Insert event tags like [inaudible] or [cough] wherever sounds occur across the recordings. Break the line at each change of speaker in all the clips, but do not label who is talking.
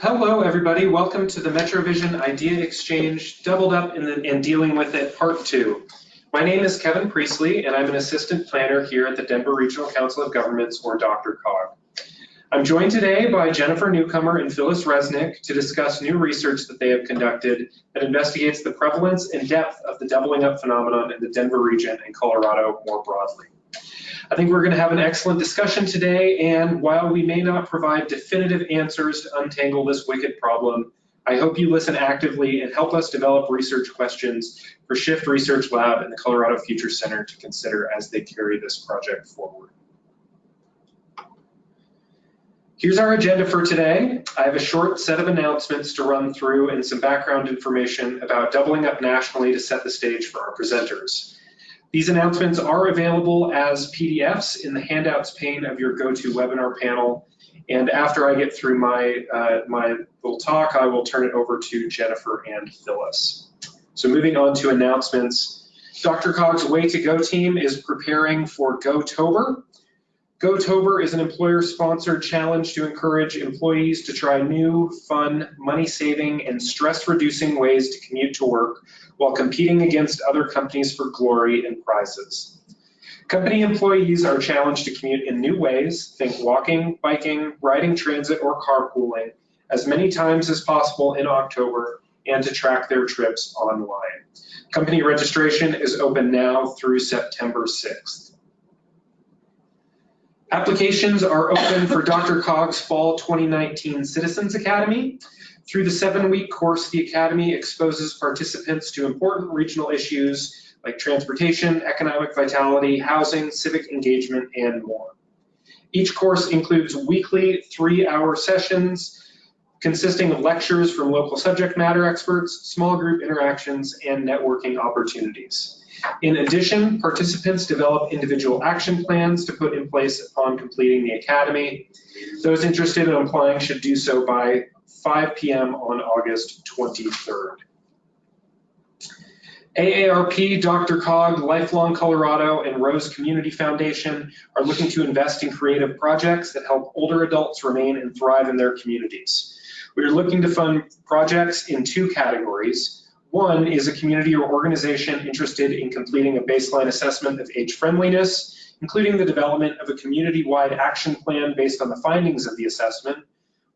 Hello, everybody. Welcome to the MetroVision Idea Exchange, doubled up the, and dealing with it, part two. My name is Kevin Priestley, and I'm an assistant planner here at the Denver Regional Council of Governments, or Dr. COG. I'm joined today by Jennifer Newcomer and Phyllis Resnick to discuss new research that they have conducted that investigates the prevalence and depth of the doubling up phenomenon in the Denver region and Colorado more broadly. I think we're going to have an excellent discussion today, and while we may not provide definitive answers to untangle this wicked problem, I hope you listen actively and help us develop research questions for Shift Research Lab and the Colorado Future Center to consider as they carry this project forward. Here's our agenda for today. I have a short set of announcements to run through and some background information about doubling up nationally to set the stage for our presenters. These announcements are available as PDFs in the handouts pane of your GoToWebinar panel. And after I get through my, uh, my little talk, I will turn it over to Jennifer and Phyllis. So moving on to announcements, Dr. Cog's Way to Go team is preparing for GoTober. GoTober is an employer-sponsored challenge to encourage employees to try new, fun, money-saving, and stress-reducing ways to commute to work while competing against other companies for glory and prizes. Company employees are challenged to commute in new ways, think walking, biking, riding transit, or carpooling, as many times as possible in October, and to track their trips online. Company registration is open now through September 6th. Applications are open for Dr. Cog's Fall 2019 Citizens Academy. Through the seven-week course, the Academy exposes participants to important regional issues like transportation, economic vitality, housing, civic engagement, and more. Each course includes weekly three-hour sessions consisting of lectures from local subject matter experts, small group interactions, and networking opportunities. In addition, participants develop individual action plans to put in place upon completing the academy. Those interested in applying should do so by 5 p.m. on August 23rd. AARP, Dr. Cog, Lifelong Colorado, and Rose Community Foundation are looking to invest in creative projects that help older adults remain and thrive in their communities. We are looking to fund projects in two categories. One is a community or organization interested in completing a baseline assessment of age friendliness, including the development of a community-wide action plan based on the findings of the assessment.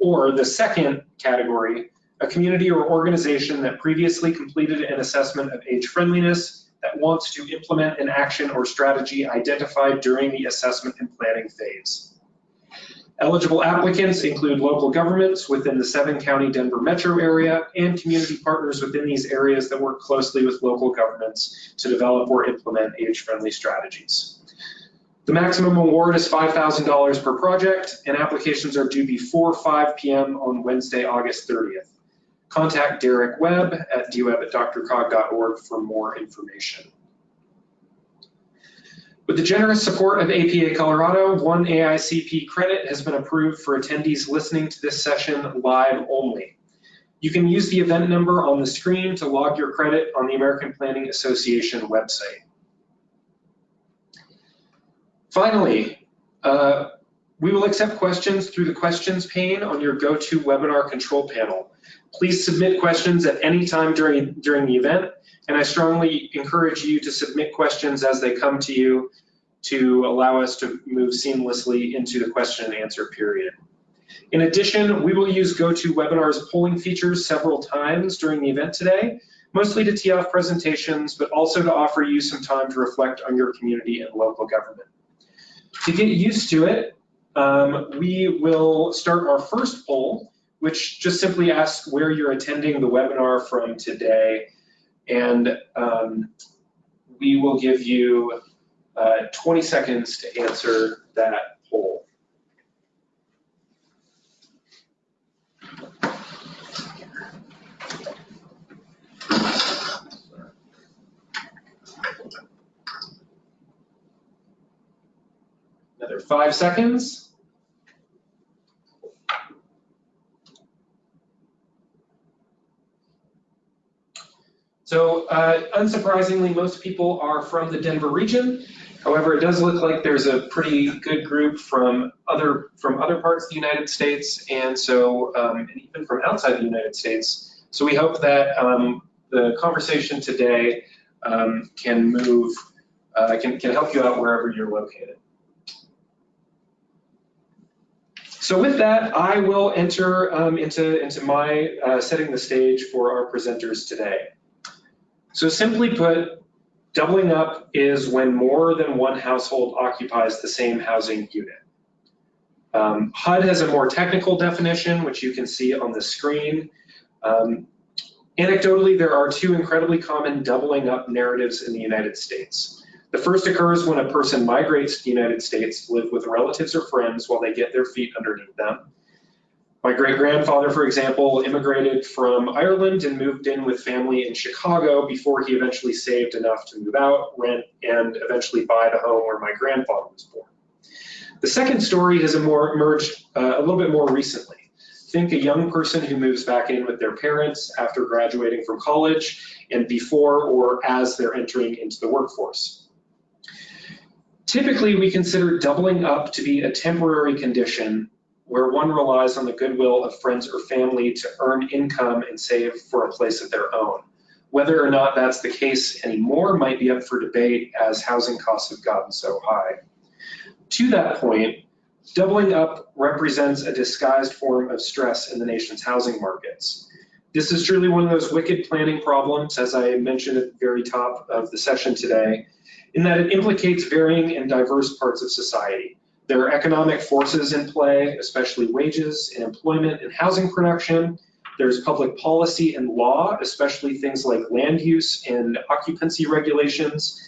Or the second category, a community or organization that previously completed an assessment of age friendliness that wants to implement an action or strategy identified during the assessment and planning phase. Eligible applicants include local governments within the seven county Denver metro area and community partners within these areas that work closely with local governments to develop or implement age-friendly strategies. The maximum award is $5,000 per project and applications are due before 5 p.m. on Wednesday, August 30th. Contact Derek Webb at dwebb at drcog.org for more information. With the generous support of APA Colorado, one AICP credit has been approved for attendees listening to this session live only. You can use the event number on the screen to log your credit on the American Planning Association website. Finally, uh, we will accept questions through the questions pane on your GoToWebinar control panel. Please submit questions at any time during, during the event, and I strongly encourage you to submit questions as they come to you to allow us to move seamlessly into the question and answer period. In addition, we will use GoToWebinar's polling features several times during the event today, mostly to tee off presentations, but also to offer you some time to reflect on your community and local government. To get used to it, um, we will start our first poll, which just simply asks where you're attending the webinar from today. And um, we will give you uh, 20 seconds to answer that poll. Another five seconds. So uh, unsurprisingly, most people are from the Denver region. However, it does look like there's a pretty good group from other from other parts of the United States, and so um, and even from outside the United States. So we hope that um, the conversation today um, can move uh, can can help you out wherever you're located. So with that, I will enter um, into, into my uh, setting the stage for our presenters today. So simply put, doubling up is when more than one household occupies the same housing unit. Um, HUD has a more technical definition, which you can see on the screen. Um, anecdotally, there are two incredibly common doubling up narratives in the United States. The first occurs when a person migrates to the United States to live with relatives or friends while they get their feet underneath them. My great grandfather, for example, immigrated from Ireland and moved in with family in Chicago before he eventually saved enough to move out, rent, and eventually buy the home where my grandfather was born. The second story has emerged uh, a little bit more recently. Think a young person who moves back in with their parents after graduating from college and before or as they're entering into the workforce. Typically, we consider doubling up to be a temporary condition where one relies on the goodwill of friends or family to earn income and save for a place of their own. Whether or not that's the case anymore might be up for debate as housing costs have gotten so high. To that point, doubling up represents a disguised form of stress in the nation's housing markets. This is truly one of those wicked planning problems, as I mentioned at the very top of the session today, in that it implicates varying and diverse parts of society. There are economic forces in play, especially wages and employment and housing production. There's public policy and law, especially things like land use and occupancy regulations.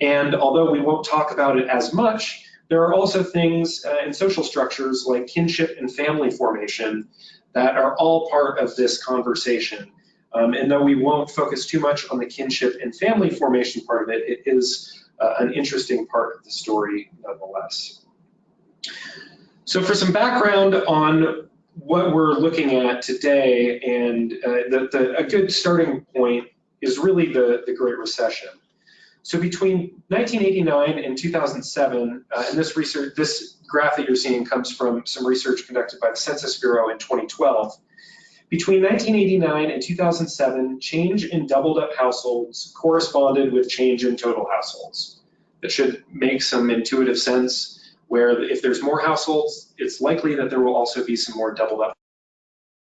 And although we won't talk about it as much, there are also things uh, in social structures like kinship and family formation that are all part of this conversation. Um, and though we won't focus too much on the kinship and family formation part of it, it is uh, an interesting part of the story nonetheless. So for some background on what we're looking at today, and uh, the, the, a good starting point is really the, the Great Recession. So between 1989 and 2007, uh, and this research, this graph that you're seeing comes from some research conducted by the Census Bureau in 2012. Between 1989 and 2007, change in doubled up households corresponded with change in total households. That should make some intuitive sense where if there's more households, it's likely that there will also be some more doubled up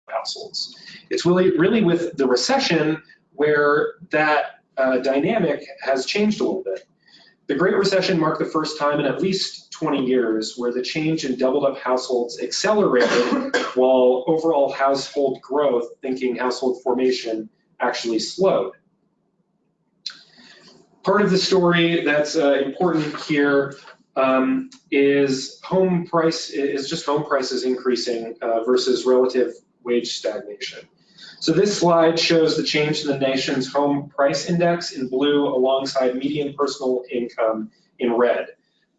households. It's really, really with the recession where that uh, dynamic has changed a little bit. The Great Recession marked the first time in at least 20 years where the change in doubled up households accelerated [coughs] while overall household growth, thinking household formation, actually slowed. Part of the story that's uh, important here um, is home price is just home prices increasing uh, versus relative wage stagnation. So this slide shows the change in the nation's home price index in blue alongside median personal income in red.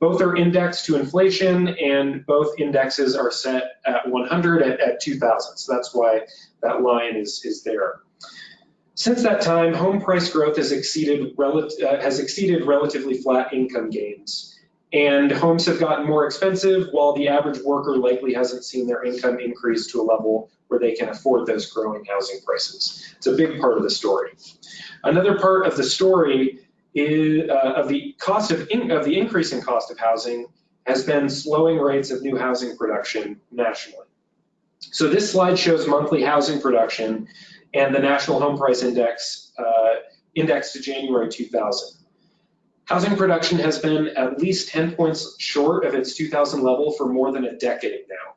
Both are indexed to inflation and both indexes are set at 100 at, at 2000. So that's why that line is, is there. Since that time, home price growth has exceeded, uh, has exceeded relatively flat income gains. And homes have gotten more expensive while the average worker likely hasn't seen their income increase to a level where they can afford those growing housing prices. It's a big part of the story. Another part of the story is, uh, of the cost of, in, of the increasing cost of housing has been slowing rates of new housing production nationally. So this slide shows monthly housing production and the National Home Price Index uh, index to January 2000. Housing production has been at least 10 points short of its 2000 level for more than a decade now.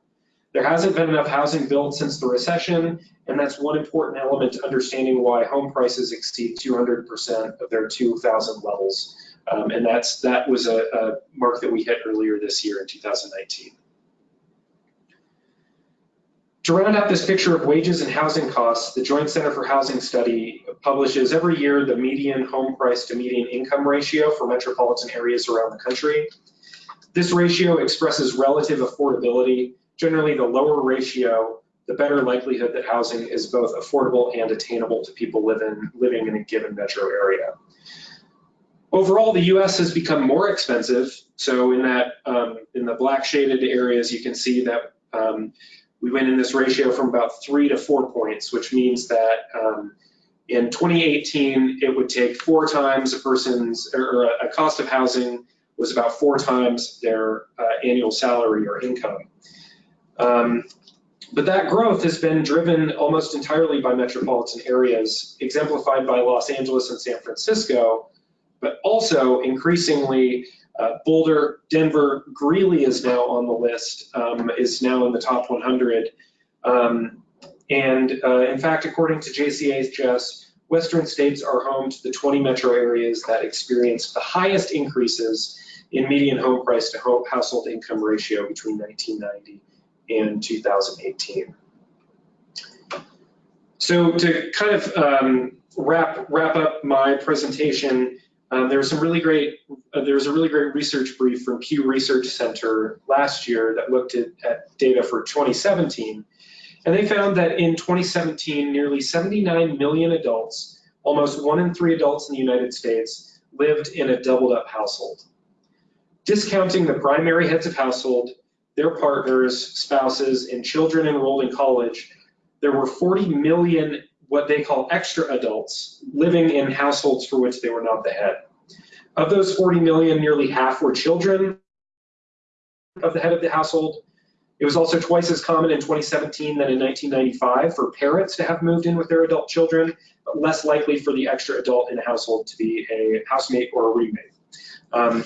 There hasn't been enough housing built since the recession, and that's one important element to understanding why home prices exceed 200% of their 2000 levels. Um, and that's that was a, a mark that we hit earlier this year in 2019. To round out this picture of wages and housing costs, the Joint Center for Housing Study publishes every year the median home price to median income ratio for metropolitan areas around the country. This ratio expresses relative affordability Generally, the lower ratio, the better likelihood that housing is both affordable and attainable to people living, living in a given metro area. Overall, the US has become more expensive. So in that, um, in the black shaded areas, you can see that um, we went in this ratio from about three to four points, which means that um, in 2018, it would take four times a person's, or a cost of housing was about four times their uh, annual salary or income. Um, but that growth has been driven almost entirely by metropolitan areas, exemplified by Los Angeles and San Francisco, but also increasingly uh, Boulder, Denver, Greeley is now on the list, um, is now in the top 100. Um, and uh, in fact, according to JCHS, Western states are home to the 20 metro areas that experienced the highest increases in median home price to home household income ratio between 1990 and 2018. So to kind of um, wrap wrap up my presentation, um, there was some really great uh, there was a really great research brief from Pew Research Center last year that looked at, at data for 2017, and they found that in 2017, nearly 79 million adults, almost one in three adults in the United States, lived in a doubled up household. Discounting the primary heads of household, their partners, spouses, and children enrolled in college, there were 40 million what they call extra adults living in households for which they were not the head. Of those 40 million, nearly half were children of the head of the household. It was also twice as common in 2017 than in 1995 for parents to have moved in with their adult children, but less likely for the extra adult in a household to be a housemate or a roommate. Um,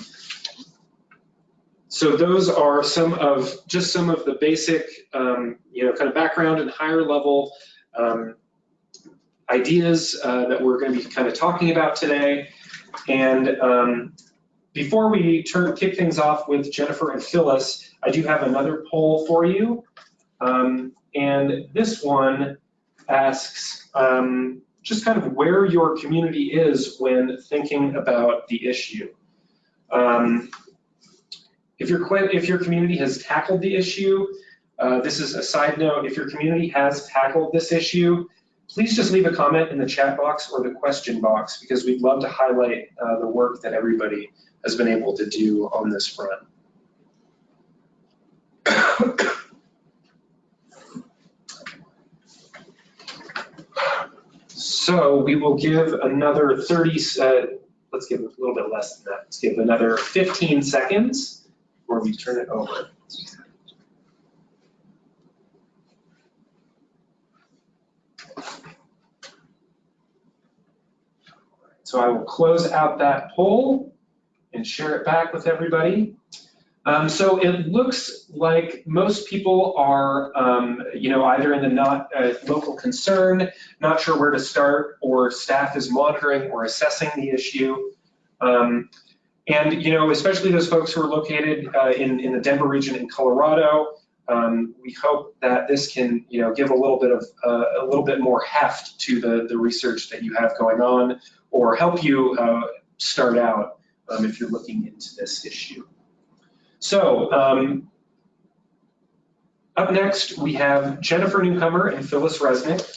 so those are some of just some of the basic, um, you know, kind of background and higher level um, ideas uh, that we're going to be kind of talking about today. And um, before we turn kick things off with Jennifer and Phyllis, I do have another poll for you. Um, and this one asks um, just kind of where your community is when thinking about the issue. Um, if your, if your community has tackled the issue, uh, this is a side note, if your community has tackled this issue, please just leave a comment in the chat box or the question box because we'd love to highlight uh, the work that everybody has been able to do on this front. so we will give another 30, uh, let's give a little bit less than that. Let's give another 15 seconds before we turn it over. So I will close out that poll and share it back with everybody. Um, so it looks like most people are, um, you know, either in the not uh, local concern, not sure where to start, or staff is monitoring or assessing the issue. Um, and, you know, especially those folks who are located uh, in, in the Denver region in Colorado, um, we hope that this can, you know, give a little bit of uh, a little bit more heft to the, the research that you have going on or help you uh, start out um, if you're looking into this issue. So um, up next, we have Jennifer Newcomer and Phyllis Resnick.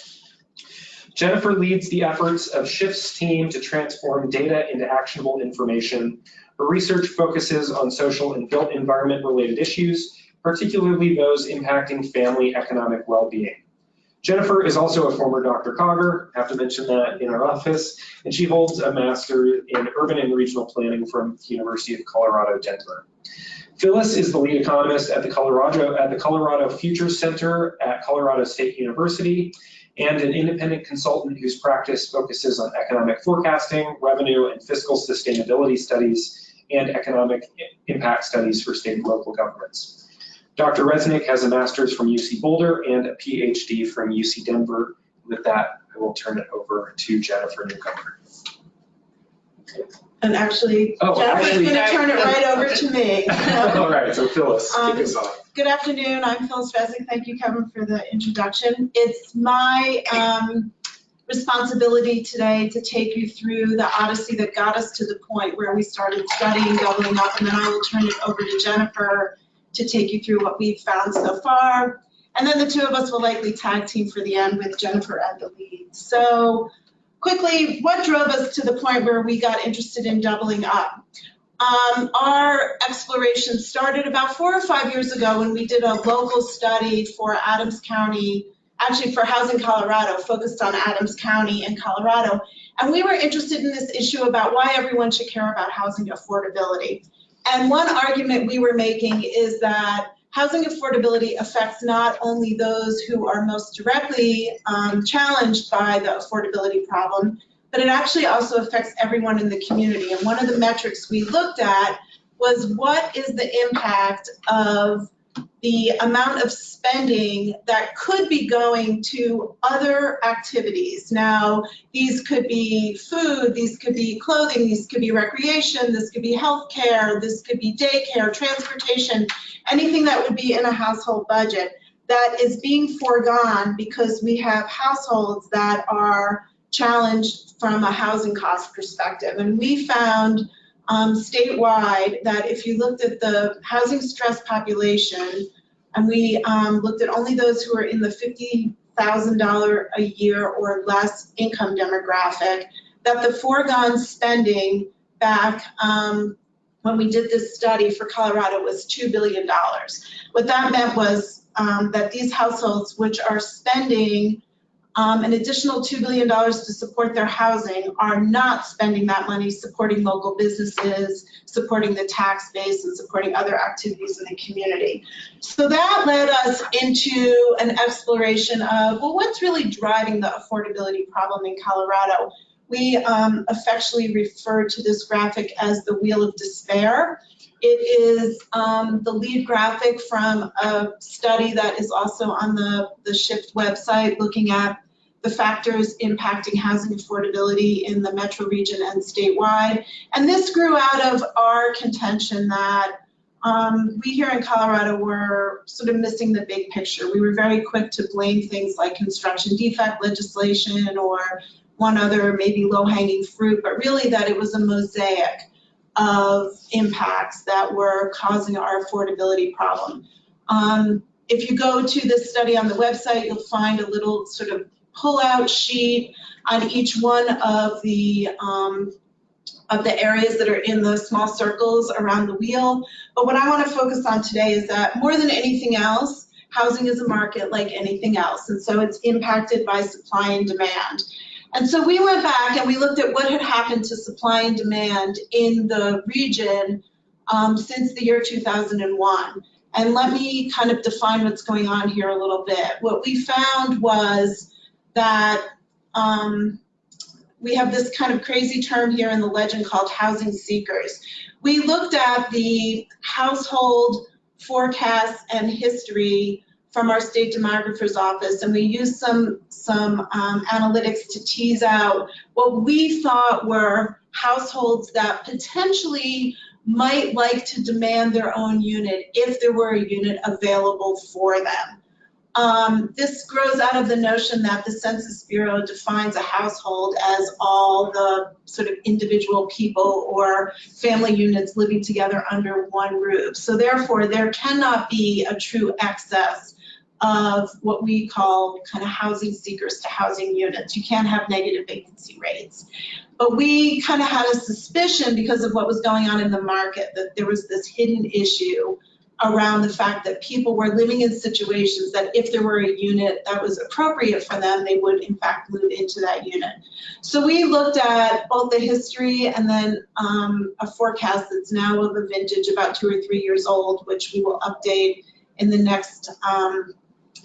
Jennifer leads the efforts of SHIFT's team to transform data into actionable information. Her research focuses on social and built environment related issues, particularly those impacting family economic well-being. Jennifer is also a former DRCOGer, have to mention that in our office, and she holds a master in urban and regional planning from the University of Colorado, Denver. Phyllis is the lead economist at the Colorado at the Colorado Futures Center at Colorado State University and an independent consultant whose practice focuses on economic forecasting, revenue and fiscal sustainability studies, and economic impact studies for state and local governments. Dr. Resnick has a master's from UC Boulder and a PhD from UC Denver. With that, I will turn it over to Jennifer Newcomer.
And actually,
Oh,
Jennifer's gonna turn it right over to me. [laughs]
All right, so Phyllis, kick
Um,
us off.
Good afternoon, I'm Phyllis Resnick. Thank you, Kevin, for the introduction. It's my um, responsibility today to take you through the odyssey that got us to the point where we started studying doubling up, and then I will turn it over to Jennifer to take you through what we've found so far. And then the two of us will likely tag team for the end with Jennifer at the lead. So quickly, what drove us to the point where we got interested in doubling up? Um, our exploration started about four or five years ago when we did a local study for Adams County, actually for Housing Colorado, focused on Adams County in Colorado. And we were interested in this issue about why everyone should care about housing affordability. And one argument we were making is that housing affordability affects not only those who are most directly um, challenged by the affordability problem, but it actually also affects everyone in the community. And one of the metrics we looked at was what is the impact of the amount of spending that could be going to other activities. Now, these could be food, these could be clothing, these could be recreation, this could be healthcare, this could be daycare, transportation, anything that would be in a household budget that is being foregone because we have households that are challenged from a housing cost perspective. And we found um, statewide that if you looked at the housing stress population, and we um, looked at only those who are in the $50,000 a year or less income demographic, that the foregone spending back um, when we did this study for Colorado was $2 billion. What that meant was um, that these households, which are spending um, an additional $2 billion to support their housing are not spending that money supporting local businesses, supporting the tax base, and supporting other activities in the community. So that led us into an exploration of, well, what's really driving the affordability problem in Colorado? We um, affectionately refer to this graphic as the Wheel of Despair. It is um, the lead graphic from a study that is also on the, the Shift website looking at the factors impacting housing affordability in the metro region and statewide. And this grew out of our contention that um, we here in Colorado were sort of missing the big picture. We were very quick to blame things like construction defect legislation or one other maybe low-hanging fruit, but really that it was a mosaic of impacts that were causing our affordability problem. Um, if you go to this study on the website, you'll find a little sort of pull-out sheet on each one of the um, of the areas that are in the small circles around the wheel. But what I want to focus on today is that more than anything else, housing is a market like anything else. And so it's impacted by supply and demand. And so we went back and we looked at what had happened to supply and demand in the region um, since the year 2001. And let me kind of define what's going on here a little bit. What we found was that um, we have this kind of crazy term here in the legend called housing seekers. We looked at the household forecasts and history from our state demographer's office and we used some, some um, analytics to tease out what we thought were households that potentially might like to demand their own unit if there were a unit available for them. Um, this grows out of the notion that the Census Bureau defines a household as all the sort of individual people or family units living together under one roof. So therefore, there cannot be a true excess of what we call kind of housing seekers to housing units. You can't have negative vacancy rates. But we kind of had a suspicion because of what was going on in the market that there was this hidden issue around the fact that people were living in situations that if there were a unit that was appropriate for them, they would in fact move into that unit. So we looked at both the history and then um, a forecast that's now of a vintage about two or three years old, which we will update in the next um,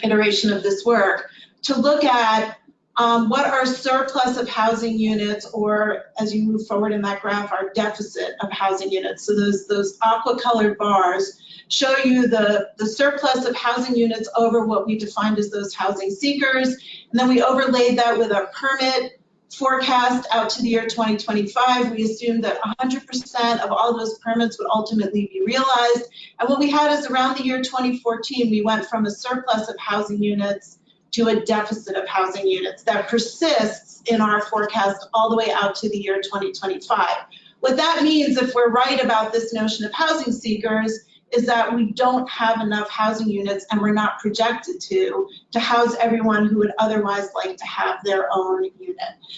iteration of this work to look at um, what are surplus of housing units or as you move forward in that graph, our deficit of housing units. So those, those aqua colored bars show you the, the surplus of housing units over what we defined as those housing seekers. And then we overlaid that with a permit forecast out to the year 2025. We assumed that 100% of all those permits would ultimately be realized. And what we had is around the year 2014, we went from a surplus of housing units to a deficit of housing units that persists in our forecast all the way out to the year 2025. What that means, if we're right about this notion of housing seekers, is that we don't have enough housing units and we're not projected to, to house everyone who would otherwise like to have their own unit.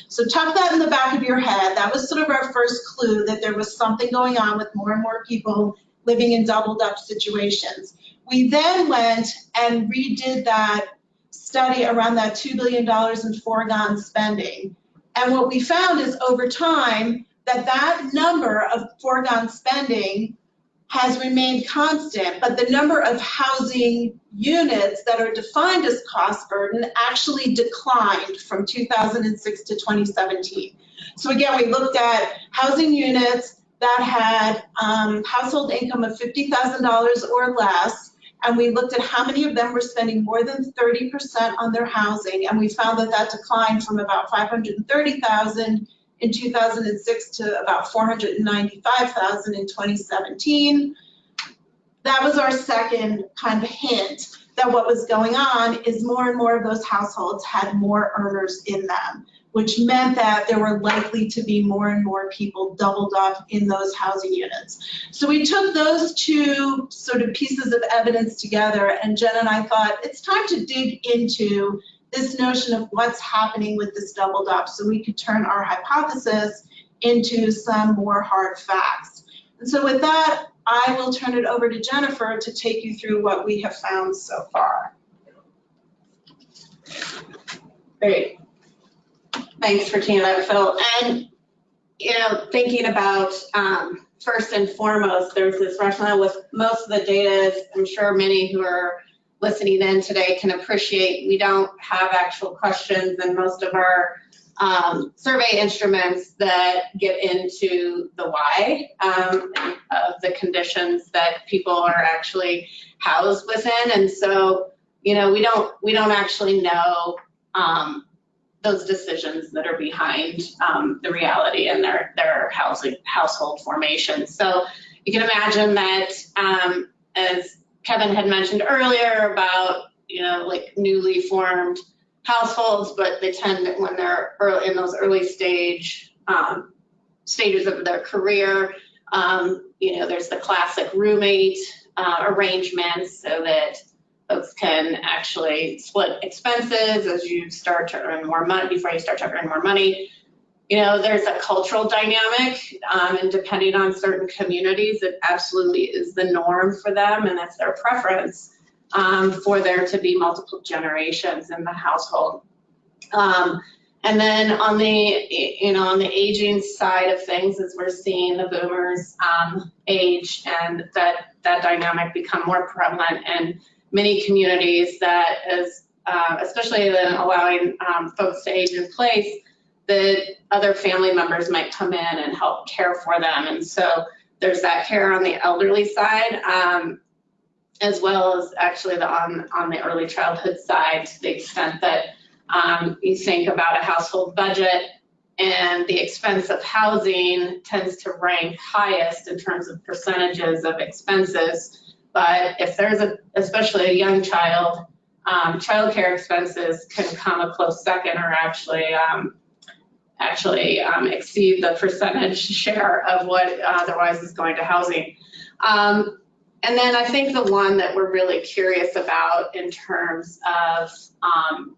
So tuck that in the back of your head. That was sort of our first clue that there was something going on with more and more people living in doubled up situations. We then went and redid that study around that $2 billion in foregone spending. And what we found is over time, that that number of foregone spending has remained constant, but the number of housing units that are defined as cost burden actually declined from 2006 to 2017. So again, we looked at housing units that had um, household income of $50,000 or less, and we looked at how many of them were spending more than 30% on their housing, and we found that that declined from about 530,000 in 2006 to about 495,000 in 2017. That was our second kind of hint that what was going on is more and more of those households had more earners in them, which meant that there were likely to be more and more people doubled up in those housing units. So we took those two sort of pieces of evidence together and Jen and I thought it's time to dig into this notion of what's happening with this doubled up so we could turn our hypothesis into some more hard facts. And so with that, I will turn it over to Jennifer to take you through what we have found so far.
Great. Thanks for teeing that, Phil. And, you know, thinking about, um, first and foremost, there's this rationale with most of the data, I'm sure many who are listening in today can appreciate we don't have actual questions and most of our um, survey instruments that get into the why um, of the conditions that people are actually housed within. And so, you know, we don't we don't actually know um, those decisions that are behind um, the reality and their their housing household formation. So you can imagine that um, as Kevin had mentioned earlier about, you know, like newly formed households, but they tend when they're early, in those early stage um, stages of their career. Um, you know, there's the classic roommate uh, arrangements so that folks can actually split expenses as you start to earn more money before you start to earn more money. You know, there's a cultural dynamic, um, and depending on certain communities, it absolutely is the norm for them, and that's their preference um, for there to be multiple generations in the household. Um, and then on the, you know, on the aging side of things, as we're seeing the boomers um, age and that that dynamic become more prevalent in many communities that is, uh, especially then allowing um, folks to age in place, that other family members might come in and help care for them. And so there's that care on the elderly side, um, as well as actually the on, on the early childhood side to the extent that um, you think about a household budget and the expense of housing tends to rank highest in terms of percentages of expenses. But if there's a, especially a young child, um, childcare expenses can come a close second or actually um, actually um, exceed the percentage [laughs] share of what otherwise is going to housing. Um, and then I think the one that we're really curious about in terms of um,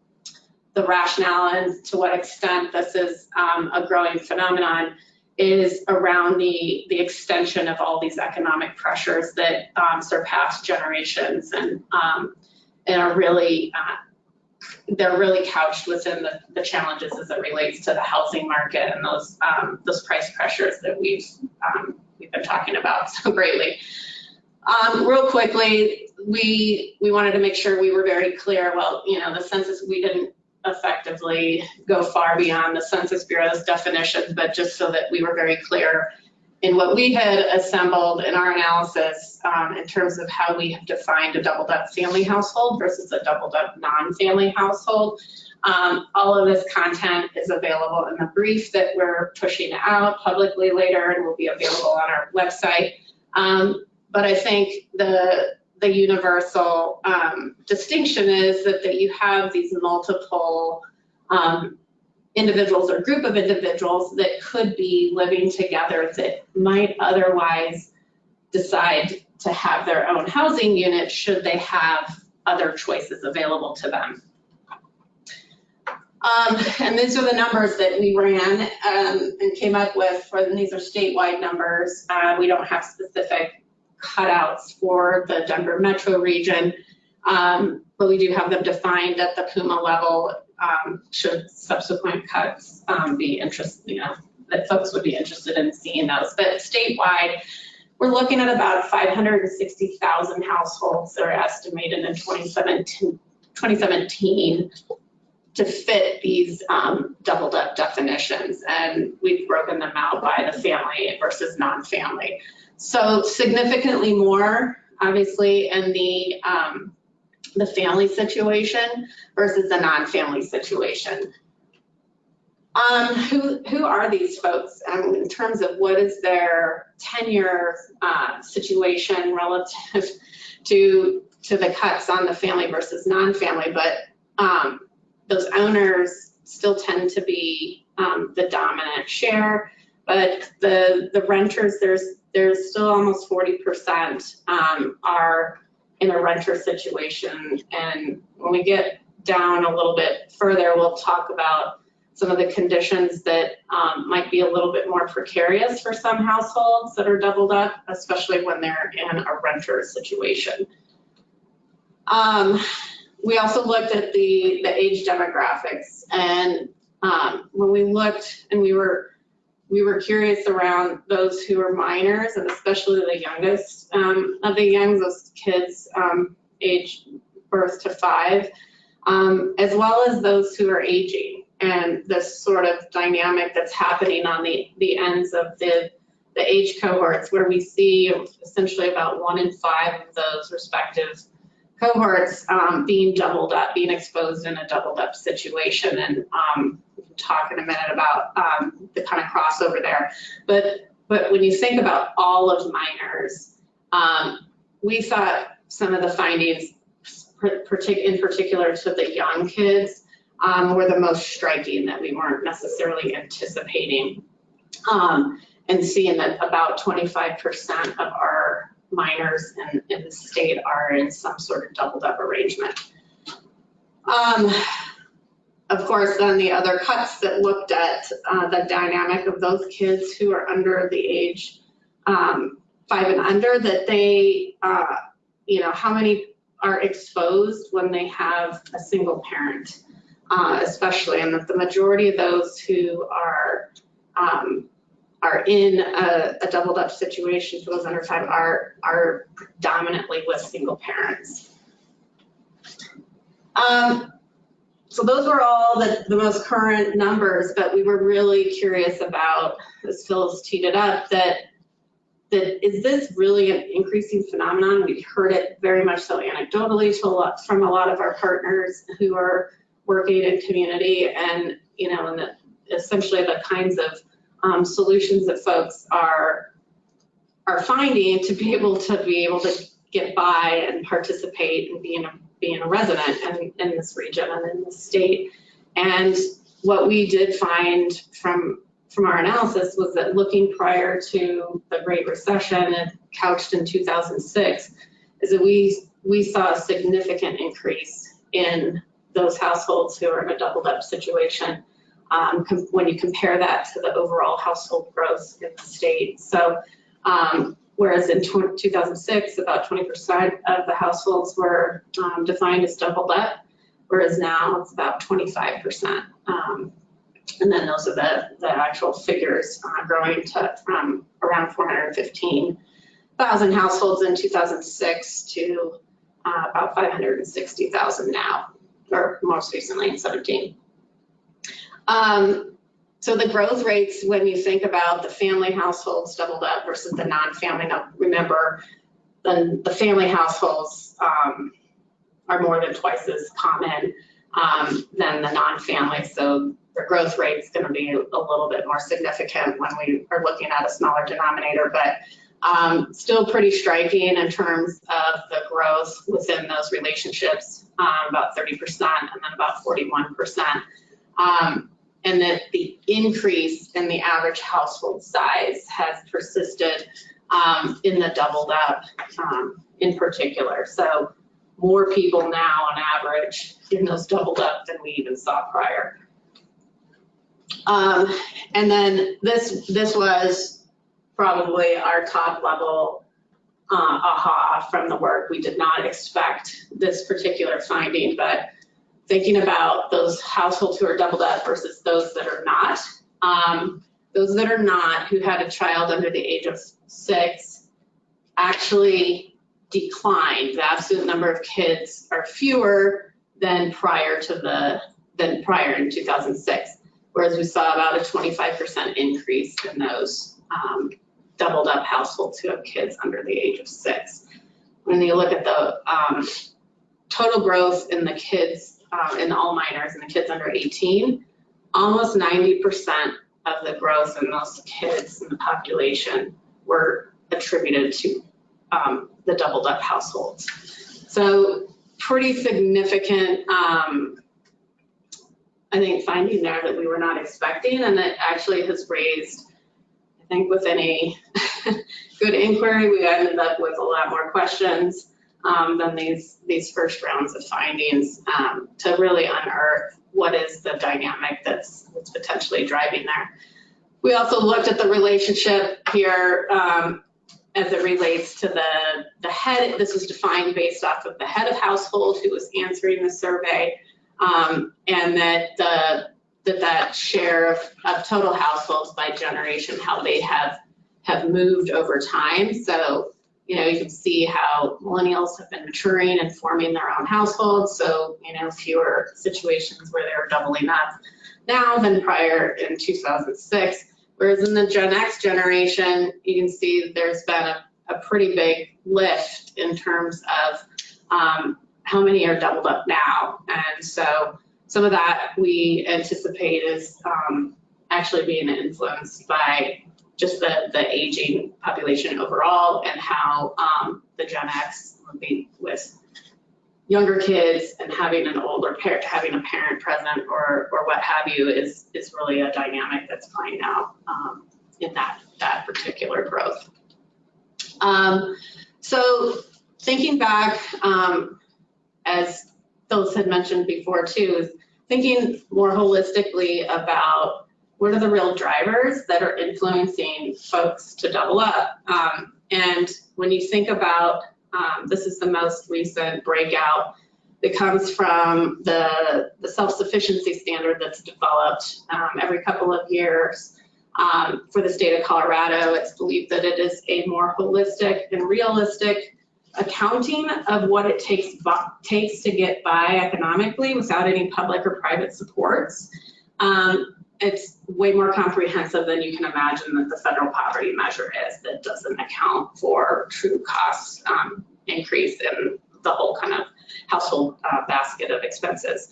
the rationale and to what extent this is um, a growing phenomenon is around the, the extension of all these economic pressures that um, surpass generations and, um, and are really uh, they're really couched within the, the challenges as it relates to the housing market and those um, those price pressures that we've um, we've been talking about [laughs] so greatly. Um, real quickly, we we wanted to make sure we were very clear. Well, you know, the census we didn't effectively go far beyond the Census Bureau's definitions, but just so that we were very clear in what we had assembled in our analysis um, in terms of how we have defined a doubled up family household versus a doubled up non-family household. Um, all of this content is available in the brief that we're pushing out publicly later and will be available on our website. Um, but I think the the universal um, distinction is that, that you have these multiple um, individuals or group of individuals that could be living together that might otherwise decide to have their own housing unit should they have other choices available to them. Um, and these are the numbers that we ran, um, and came up with, for, and these are statewide numbers. Uh, we don't have specific cutouts for the Denver metro region. Um, but we do have them defined at the PUMA level, um, should subsequent cuts, um, be interested, you know, that folks would be interested in seeing those. But statewide, we're looking at about 560,000 households that are estimated in 2017, 2017 to fit these um, doubled up definitions. And we've broken them out by the family versus non-family. So significantly more, obviously, in the, um, the family situation versus the non-family situation. Um, who, who are these folks um, in terms of what is their tenure uh, situation relative [laughs] to, to the cuts on the family versus non-family? But um, those owners still tend to be um, the dominant share. But the, the renters, there's, there's still almost 40% um, are in a renter situation. And when we get down a little bit further, we'll talk about some of the conditions that um, might be a little bit more precarious for some households that are doubled up, especially when they're in a renter situation. Um, we also looked at the, the age demographics and um, when we looked and we were we were curious around those who are minors and especially the youngest um, of the youngs, those kids um, age birth to five, um, as well as those who are aging and this sort of dynamic that's happening on the, the ends of the, the age cohorts where we see essentially about one in five of those respective cohorts um, being doubled up, being exposed in a doubled up situation. And um, talk in a minute about um, the kind of crossover there. But, but when you think about all of minors, um, we thought some of the findings, in particular to the young kids, um, were the most striking that we weren't necessarily anticipating. Um, and seeing that about 25% of our minors in, in the state are in some sort of doubled up arrangement. Um, of course, then the other cuts that looked at uh, the dynamic of those kids who are under the age um, five and under, that they, uh, you know, how many are exposed when they have a single parent, uh, especially, and that the majority of those who are um, are in a, a doubled up situation for those under five are, are predominantly with single parents. Um, so those were all the, the most current numbers, but we were really curious about, as Phyllis teed it up, that that is this really an increasing phenomenon? We've heard it very much so anecdotally a lot, from a lot of our partners who are working in community and, you know, and the, essentially the kinds of um, solutions that folks are are finding to be able to be able to get by and participate and being a being a resident in, in this region and in the state. And what we did find from from our analysis was that looking prior to the Great Recession couched in 2006, is that we we saw a significant increase in those households who are in a doubled up situation um, when you compare that to the overall household growth in the state. So um, whereas in 2006, about 20% of the households were um, defined as doubled up, whereas now it's about 25%. Um, and then those are the, the actual figures uh, growing to from around 415,000 households in 2006 to uh, about 560,000 now, or most recently in 17. Um, so the growth rates, when you think about the family households doubled up versus the non-family, now remember, the, the family households um, are more than twice as common um, than the non-family. So the growth rate is going to be a little bit more significant when we are looking at a smaller denominator, but um, still pretty striking in terms of the growth within those relationships, um, about 30% and then about 41%. Um, and that the increase in the average household size has persisted um, in the doubled up um, in particular. So more people now on average in those doubled up than we even saw prior. Um, And then this, this was probably our top level uh, aha from the work. We did not expect this particular finding, but thinking about those households who are doubled up versus those that are not. um, Those that are not, who had a child under the age of six, actually declined. The absolute number of kids are fewer than prior to the, than prior in 2006. Whereas we saw about a 25% increase in those um, doubled up households who have kids under the age of six. When you look at the um, total growth in the kids, um, in all minors and the kids under 18, almost 90% of the growth in those kids in the population were attributed to um, the doubled up households. So pretty significant, um, I think, finding there that we were not expecting and that actually has raised, I think with any [laughs] good inquiry, we ended up with a lot more questions um, than these, these first rounds of findings um, to really unearth what is the dynamic that's, that's potentially driving there. We also looked at the relationship here um, as it relates to the, the head, this was defined based off of the head of household who was answering the survey. um, And that the, that that share of, of total households by generation, how they have, have moved over time. So, you know, you can see how millennials have been maturing and forming their own households. So, you know, fewer situations where they're doubling up now than prior in 2006. Whereas in the Gen X generation, you can see there's been a, a pretty big lift in terms of um, how many are doubled up now. And so some of that we anticipate is um, actually being influenced by just the, the aging population overall and how um, the Gen X be with younger kids and having an older parent, having a parent present or, or what have you is, is really a dynamic that's playing out um, in that, that particular growth. Um, so thinking back, um, as Phyllis had mentioned before too, thinking more holistically about what are the real drivers that are influencing folks to double up. Um, and when you think about um, this is the most recent breakout that comes from the, the self-sufficiency standard that's developed um, every couple of years um, for the state of Colorado. It's believed that it is a more holistic and realistic accounting of what it takes, takes to get by economically without any public or private supports. Um, it's way more comprehensive than you can imagine that the federal poverty measure is that doesn't account for true cost um, increase in the whole kind of household uh, basket of expenses.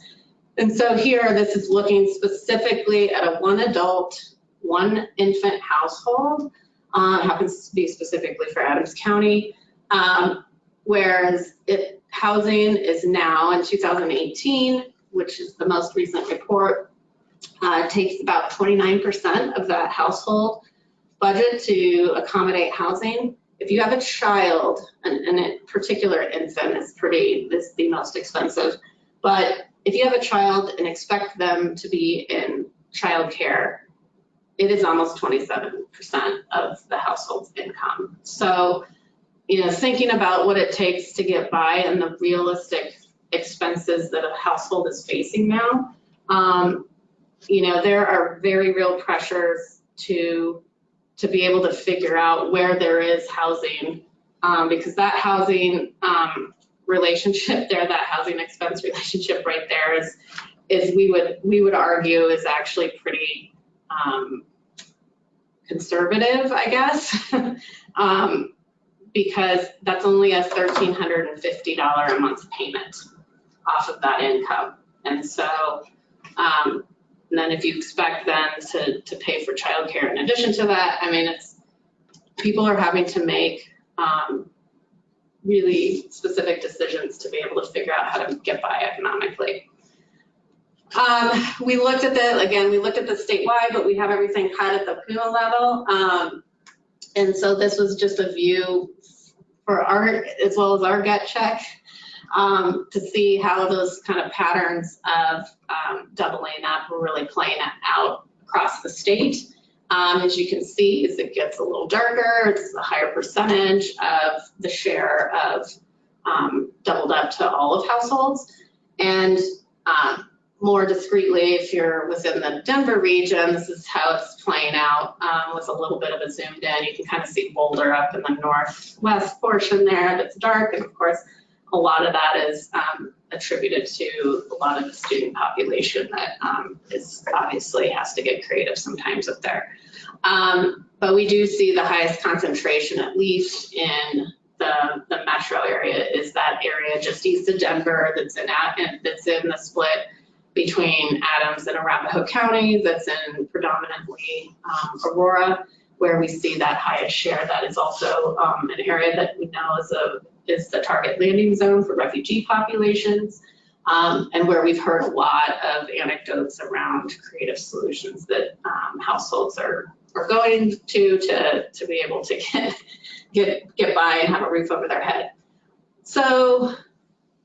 And so here, this is looking specifically at a one adult, one infant household. Uh, happens to be specifically for Adams County. Um, whereas it, housing is now in 2018, which is the most recent report, uh, takes about 29% of that household budget to accommodate housing. If you have a child, and, and in particular infant is pretty, is the most expensive, but if you have a child and expect them to be in childcare, it is almost 27% of the household's income. So, you know, thinking about what it takes to get by and the realistic expenses that a household is facing now, um, you know, there are very real pressures to to be able to figure out where there is housing, um, because that housing um, relationship [laughs] there, that housing expense relationship right there is is we would we would argue is actually pretty um, conservative, I guess, [laughs] um, because that's only a $1,350 a month payment off of that income. And so um, and then if you expect them to, to pay for childcare in addition to that, I mean, it's, people are having to make um, really specific decisions to be able to figure out how to get by economically. Um, we looked at the, again, we looked at the statewide, but we have everything cut at the PUMA level. Um, And so this was just a view for our, as well as our gut check, um, to see how those kind of patterns of um, doubling up were really playing out across the state. Um, As you can see, as it gets a little darker, it's a higher percentage of the share of um, doubled up to all of households. And um, more discreetly, if you're within the Denver region, this is how it's playing out um, with a little bit of a zoomed in. You can kind of see Boulder up in the northwest portion there that's dark. And of course, a lot of that is um, attributed to a lot of the student population that um, is obviously has to get creative sometimes up there. Um, But we do see the highest concentration, at least in the, the metro area, is that area just east of Denver that's in, that's in the split between Adams and Arapahoe County, that's in predominantly um, Aurora, where we see that highest share. That is also um, an area that we know is a, is the target landing zone for refugee populations, um, and where we've heard a lot of anecdotes around creative solutions that um, households are, are going to, to, to be able to [laughs] get, get, get by and have a roof over their head. So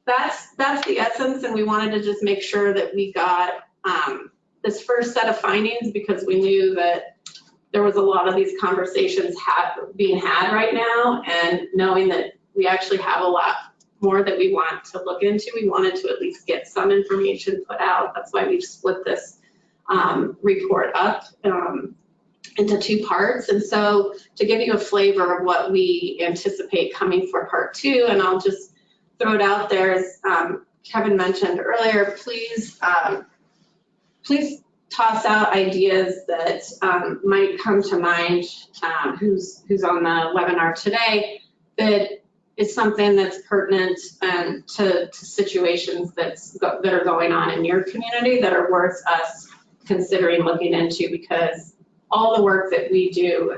that's, that's the essence, and we wanted to just make sure that we got um, this first set of findings because we knew that there was a lot of these conversations ha being had right now, and knowing that we actually have a lot more that we want to look into, we wanted to at least get some information put out. That's why we've split this um, report up um, into two parts. And so to give you a flavor of what we anticipate coming for part two, and I'll just throw it out there, as um, Kevin mentioned earlier, please, um, please toss out ideas that um, might come to mind, um, who's, who's on the webinar today, that is something that's pertinent um, to, to situations that's, that are going on in your community that are worth us considering looking into because all the work that we do,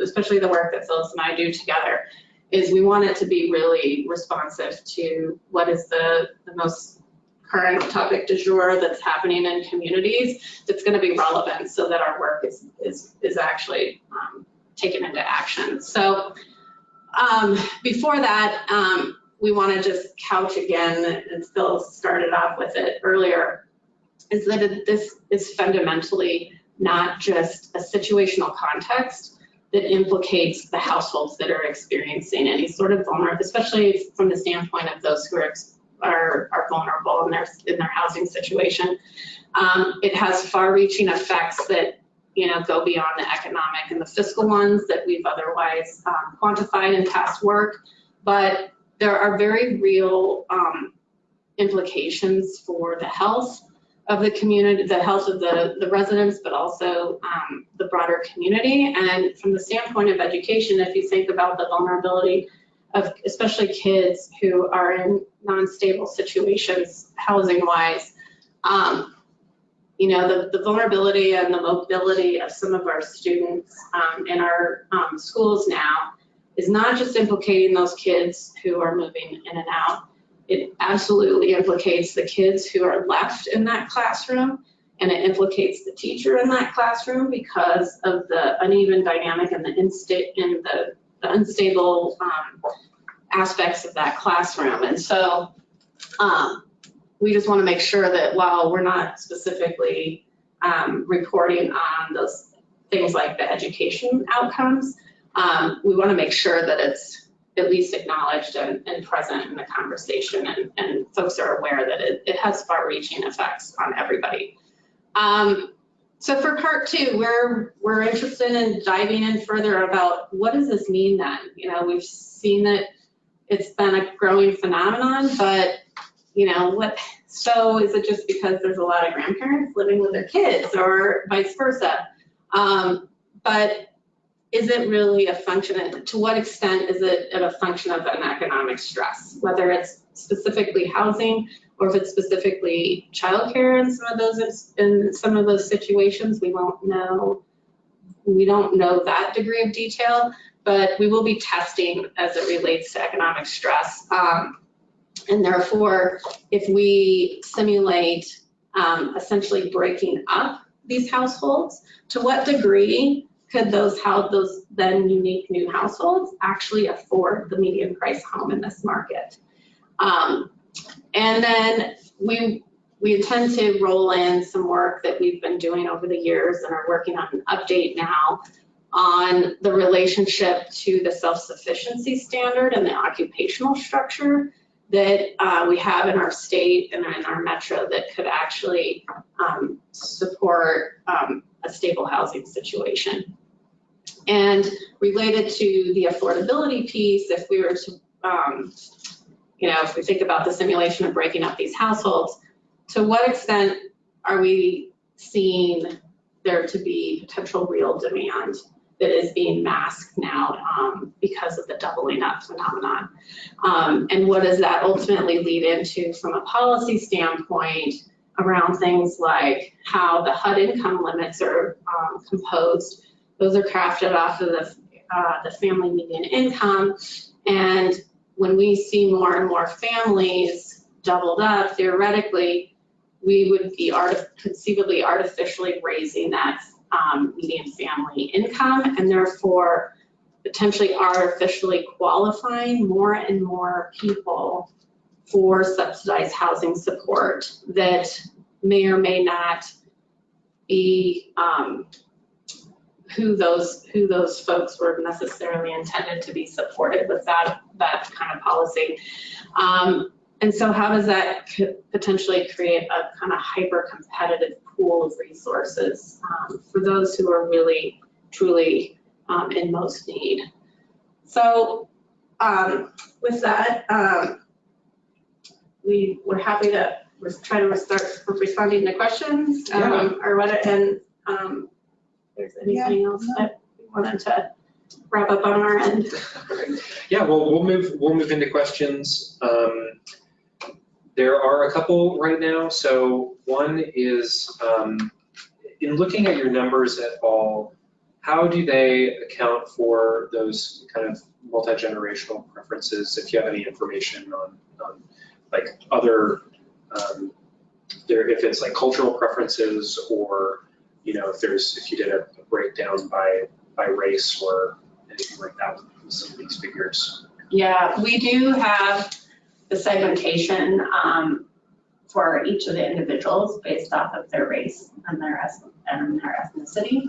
especially the work that Phyllis and I do together, is we want it to be really responsive to what is the, the most current topic du jour that's happening in communities that's going to be relevant so that our work is, is, is actually um, taken into action. So um, before that, um, we want to just couch again, and Phil started off with it earlier, is that it- this is fundamentally not just a situational context that implicates the households that are experiencing any sort of vulnerable, especially from the standpoint of those who are, are, are vulnerable in their, in their housing situation. Um, it has far-reaching effects that, you know, go beyond the economic and the fiscal ones that we've otherwise um, quantified in past work. But there are very real um, implications for the health of the community, the health of the, the residents, but also um, the broader community. And from the standpoint of education, if you think about the vulnerability of especially kids who are in non-stable situations, housing-wise, um, you know, the, the vulnerability and the mobility of some of our students um, in our um, schools now is not just implicating those kids who are moving in and out, it absolutely implicates the kids who are left in that classroom and it implicates the teacher in that classroom because of the uneven dynamic and the insta- and the, the unstable um, aspects of that classroom. And so um, we just want to make sure that while we're not specifically um, reporting on those things like the education outcomes, um, we want to make sure that it's at least acknowledged and, and present in the conversation and, and folks are aware that it, it has far reaching effects on everybody. Um, so for part two, we're, we're interested in diving in further about what does this mean then? You know, we've seen that it's been a growing phenomenon, but you know, what, so is it just because there's a lot of grandparents living with their kids or vice versa? Um, but is it really a function, to what extent is it a function of an economic stress? Whether it's specifically housing or if it's specifically childcare in some of those, in some of those situations, we won't know. We don't know that degree of detail, but we will be testing as it relates to economic stress. Um, and therefore, if we simulate um, essentially breaking up these households, to what degree could those house, those then unique new households actually afford the median price home in this market? Um, And then we, we intend to roll in some work that we've been doing over the years and are working on an update now on the relationship to the self-sufficiency standard and the occupational structure that uh, we have in our state and in our metro that could actually um, support um, a stable housing situation. And related to the affordability piece, if we were to, um, you know, if we think about the simulation of breaking up these households, to what extent are we seeing there to be potential real demand that is being masked now um, because of the doubling up phenomenon? Um, and what does that ultimately lead into from a policy standpoint around things like how the HUD income limits are um, composed? Those are crafted off of the, uh, the family median income. And when we see more and more families doubled up, theoretically, we would be conceivably artificially raising that um, median family income and therefore potentially artificially qualifying more and more people for subsidized housing support that may or may not be um, who those, who those folks were necessarily intended to be supported with that, that kind of policy. Um, And so how does that potentially create a kind of hyper-competitive pool of resources um, for those who are really, truly um, in most need? So um, with that, um, we, we're happy to res- try to start responding to questions um, or what, and um, if there's anything else that we wanted to wrap up on our end. [laughs]
Yeah, well, we'll move, we'll move into questions. Um, There are a couple right now. So one is, um, in looking at your numbers at all, how do they account for those kind of multi-generational preferences? If you have any information on, on like other, um, there, if it's like cultural preferences or, you know, if there's, if you did a breakdown by, by race or anything like that with some of these figures.
Yeah, we do have the segmentation um, for each of the individuals based off of their race and their and their ethnicity.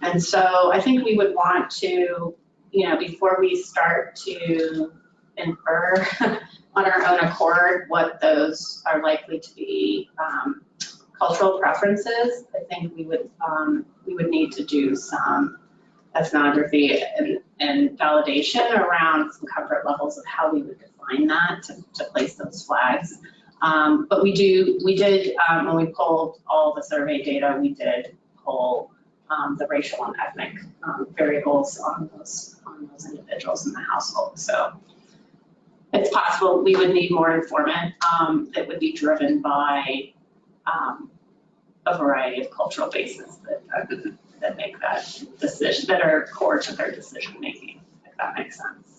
And so I think we would want to, you know, before we start to infer [laughs] on our own accord what those are likely to be um, cultural preferences, I think we would, um, we would need to do some ethnography and, and validation around some comfort levels of how we would that to, to place those flags. Um, but we do, we did, um, when we pulled all the survey data, we did pull um, the racial and ethnic um, variables on those, on those individuals in the household. So it's possible we would need more informant um, that would be driven by um, a variety of cultural bases that, uh, that make that decision, that are core to their decision making, if that makes sense.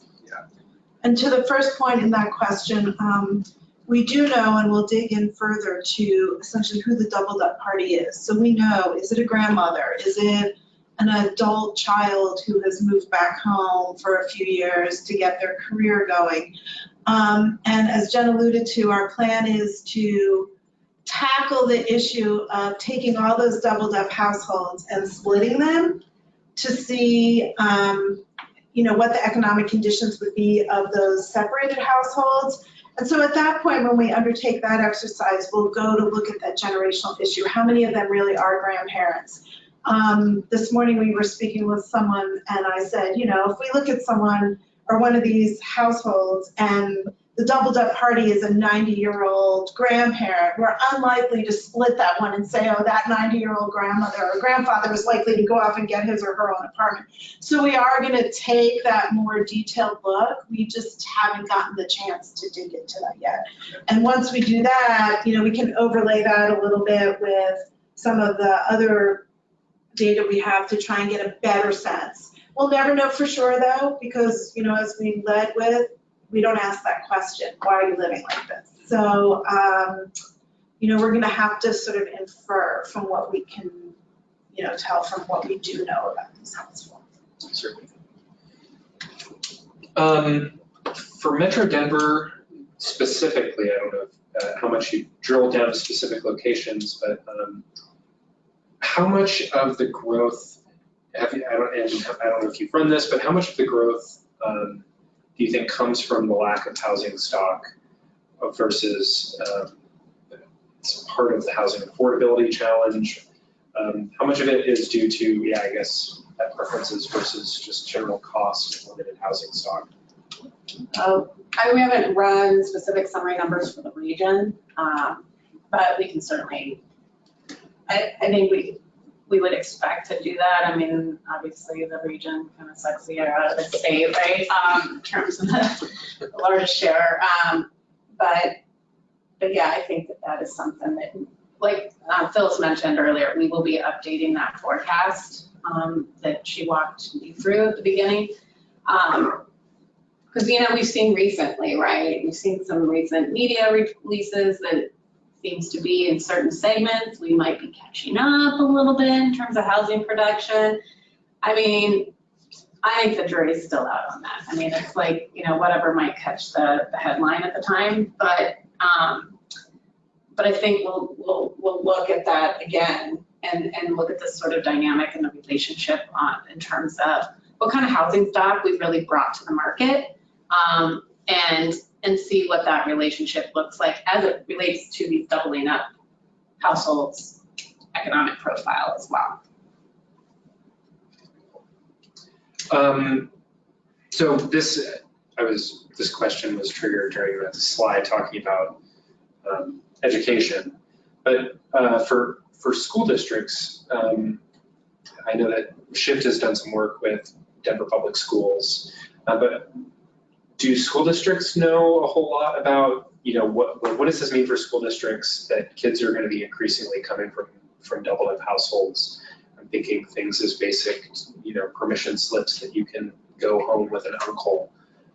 And to the first point in that question, um, we do know and we'll dig in further to essentially who the doubled up party is. So we know, is it a grandmother? Is it an adult child who has moved back home for a few years to get their career going? Um, and as Jen alluded to, our plan is to tackle the issue of taking all those doubled up households and splitting them to see, um, you know, what the economic conditions would be of those separated households. And so at that point, when we undertake that exercise, we'll go to look at that generational issue. How many of them really are grandparents? Um, this morning, we were speaking with someone and I said, you know, if we look at someone or one of these households and the doubled up party is a 90-year-old grandparent, we're unlikely to split that one and say, oh, that 90-year-old grandmother or grandfather is likely to go off and get his or her own apartment. So we are going to take that more detailed look. We just haven't gotten the chance to dig into that yet. And once we do that, you know, we can overlay that a little bit with some of the other data we have to try and get a better sense. We'll never know for sure though, because, you know, as we led with, we don't ask that question, why are you living like this? So, um, you know, we're gonna have to sort of infer from what we can, you know, tell from what we do know about these helpful.
Certainly. Um, For Metro Denver specifically, I don't know uh, how much you drilled down to specific locations, but um, how much of the growth, have you, I don't, and I don't know if you've run this, but how much of the growth um, do you think comes from the lack of housing stock versus um, part of the housing affordability challenge? Um, How much of it is due to, yeah, I guess, uh, preferences versus just general cost and limited housing stock?
Oh, I, we haven't run specific summary numbers for the region, um, but we can certainly, I, I think we, we would expect to do that. I mean, obviously, the region kind of sucks the air out of the state, right, um, in terms of the largest share. Um, but, but yeah, I think that that is something that, like uh, Phyllis mentioned earlier, we will be updating that forecast um, that she walked me through at the beginning. Because, you know, we've seen recently, right, we've seen some recent media releases that seems to be in certain segments, we might be catching up a little bit in terms of housing production. I mean, I think the jury's still out on that. I mean, it's like, you know, whatever might catch the, the headline at the time, but, um, but I think we'll, we'll, we'll look at that again and, and look at this sort of dynamic and the relationship on, in terms of what kind of housing stock we've really brought to the market um, and, and see what that relationship looks like as it relates to these doubling up households' economic profile as well.
Um, So this, I was, this question was triggered during the slide talking about um, education. But uh, for, for school districts, um, I know that Shift has done some work with Denver Public Schools. uh, But do school districts know a whole lot about, you know, what, what does this mean for school districts that kids are going to be increasingly coming from, from double up households? I'm thinking things as basic, you know, permission slips that you can go home with an uncle,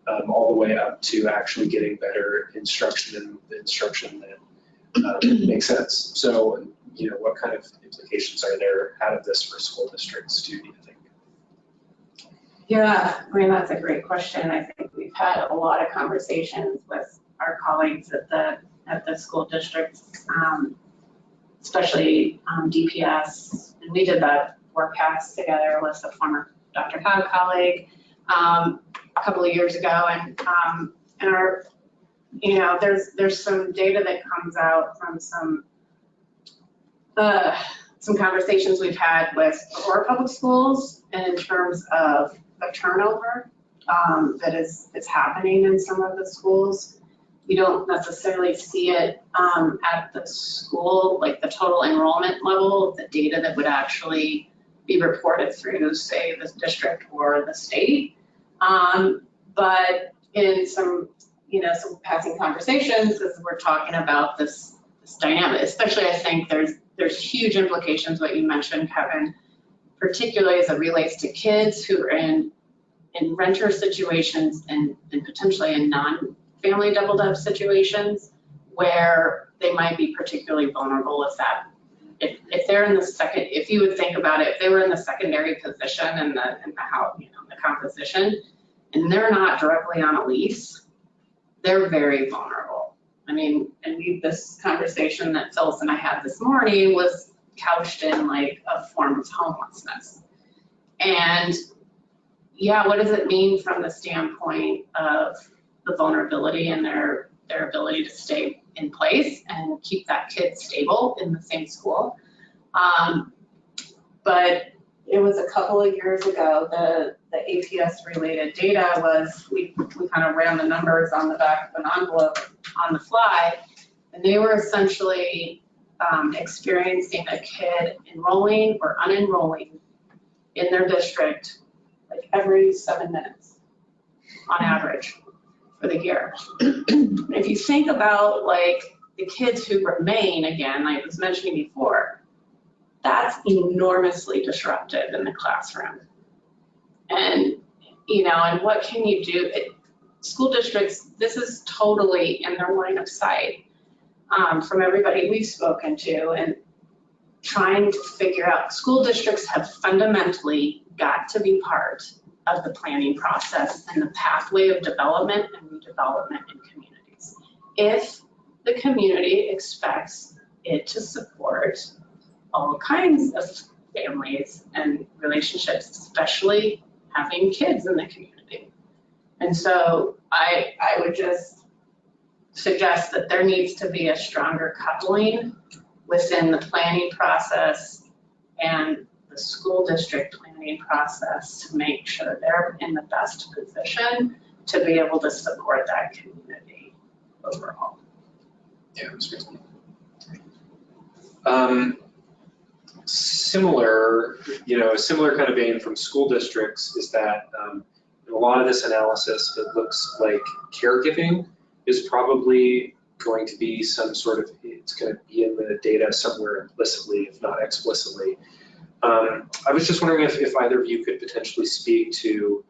um, all the way up to actually getting better instruction and instruction that um, [clears throat] makes sense. So, you know, what kind of implications are there out of this for school districts, do you think?
Yeah, I mean, that's a great question. I think we've had a lot of conversations with our colleagues at the, at the school districts, um, especially um, DPS. And we did that forecast together with a former DRCOG colleague um, a couple of years ago. And, um, and our, you know, there's, there's some data that comes out from some, uh, some conversations we've had with Aurora Public Schools and in terms of the turnover um, that is, is happening in some of the schools. You don't necessarily see it um, at the school, like the total enrollment level, the data that would actually be reported through, say, the district or the state. Um, But in some, you know, some passing conversations, as we're talking about this, this dynamic, especially I think there's, there's huge implications, what you mentioned, Kevin, particularly as it relates to kids who are in, in renter situations and, and potentially in non-family doubled up situations where they might be particularly vulnerable if that, if, if they're in the second, if you would think about it, if they were in the secondary position and the, in the house, you know, the composition, and they're not directly on a lease, they're very vulnerable. I mean, and we, this conversation that Phyllis and I had this morning was couched in like a form of homelessness. And yeah, what does it mean from the standpoint of the vulnerability and their, their ability to stay in place and keep that kid stable in the same school? Um, but it was a couple of years ago, the, the APS related data was, we, we kind of ran the numbers on the back of an envelope on the fly. And they were essentially um, experiencing a kid enrolling or unenrolling in their district like every seven minutes on average for the year. If you think about like the kids who remain, again, like I was mentioning before, that's enormously disruptive in the classroom. And, you know, and what can you do? It, school districts, this is totally in their line of sight um, from everybody we've spoken to. And trying to figure out, school districts have fundamentally got to be part of the planning process and the pathway of development and redevelopment in communities. If the community expects it to support all kinds of families and relationships, especially having kids in the community. And so I, I would just suggest that there needs to be a stronger coupling within the planning process and the school district planning process to make sure they're in the best position to be able to support that community overall.
Yeah. Um, Similar, you know, a similar kind of vein from school districts is that um, a lot of this analysis, it looks like caregiving is probably going to be some sort of, it's going to be in the data somewhere implicitly, if not explicitly. Um, I was just wondering if, if either of you could potentially speak to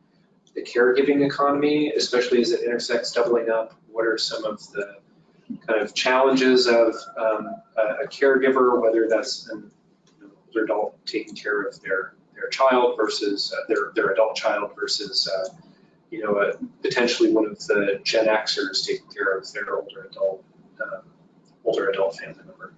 the caregiving economy, especially as it intersects doubling up. What are some of the kind of challenges of um, a a caregiver, whether that's an you know, older adult taking care of their, their child versus uh, their, their adult child versus, uh, you know, uh, potentially one of the Gen Xers taking care of their older adult, um, older adult family member.